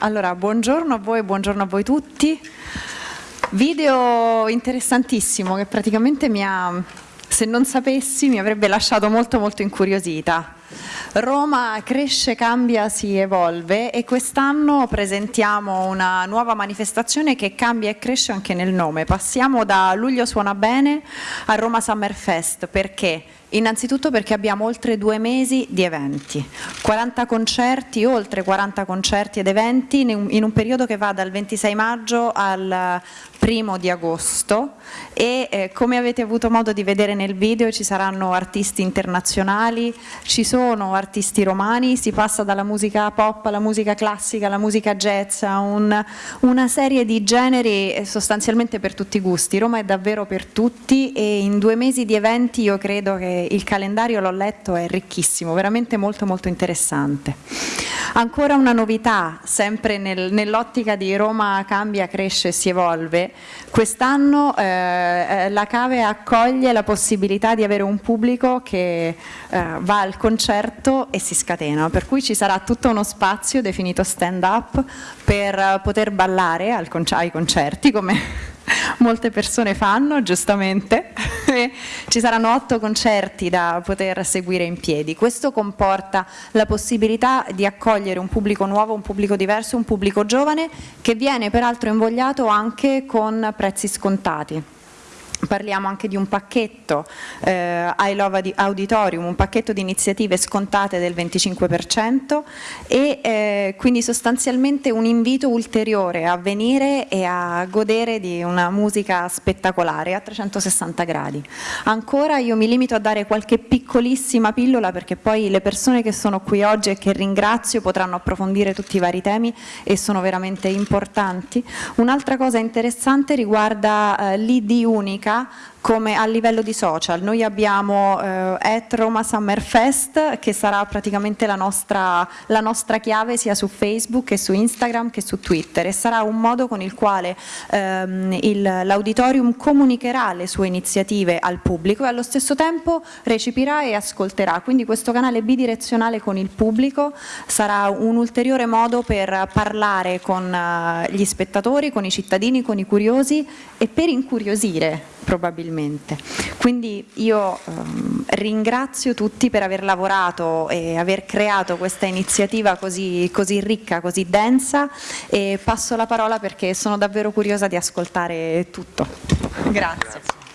Allora, buongiorno a voi, buongiorno a voi tutti. Video interessantissimo che praticamente mi ha, se non sapessi, mi avrebbe lasciato molto molto incuriosita. Roma cresce, cambia, si evolve e quest'anno presentiamo una nuova manifestazione che cambia e cresce anche nel nome. Passiamo da Luglio Suona Bene a Roma Summer Fest perché? Innanzitutto perché abbiamo oltre due mesi di eventi, 40 concerti, oltre 40 concerti ed eventi in un periodo che va dal 26 maggio al primo di agosto e eh, come avete avuto modo di vedere nel video ci saranno artisti internazionali, ci sono artisti romani, si passa dalla musica pop alla musica classica, alla musica jazz, a un, una serie di generi eh, sostanzialmente per tutti i gusti. Roma è davvero per tutti e in due mesi di eventi io credo che il calendario, l'ho letto, è ricchissimo, veramente molto molto interessante. Ancora una novità, sempre nel, nell'ottica di Roma cambia, cresce e si evolve, quest'anno eh, eh, la Cave accoglie la possibilità di avere un pubblico che eh, va al concerto e si scatena, per cui ci sarà tutto uno spazio definito stand up per poter ballare ai concerti come molte persone fanno, giustamente. Ci saranno otto concerti da poter seguire in piedi. Questo comporta la possibilità di accogliere un pubblico nuovo, un pubblico diverso, un pubblico giovane che viene peraltro invogliato anche con prezzi scontati parliamo anche di un pacchetto eh, I Love Auditorium, un pacchetto di iniziative scontate del 25% e eh, quindi sostanzialmente un invito ulteriore a venire e a godere di una musica spettacolare a 360 gradi. Ancora io mi limito a dare qualche piccolissima pillola perché poi le persone che sono qui oggi e che ringrazio potranno approfondire tutti i vari temi e sono veramente importanti. Un'altra cosa interessante riguarda eh, l'ID comunicar come a livello di social. Noi abbiamo eh, Roma Summer Fest che sarà praticamente la nostra, la nostra, chiave sia su Facebook che su Instagram che su Twitter e sarà un modo con il quale ehm, l'auditorium comunicherà le sue iniziative al pubblico e allo stesso tempo recepirà e ascolterà. Quindi questo canale bidirezionale con il pubblico sarà un ulteriore modo per parlare con uh, gli spettatori, con i cittadini, con i curiosi e per incuriosire probabilmente. Quindi io ehm, ringrazio tutti per aver lavorato e aver creato questa iniziativa così, così ricca, così densa e passo la parola perché sono davvero curiosa di ascoltare tutto. Grazie. Grazie.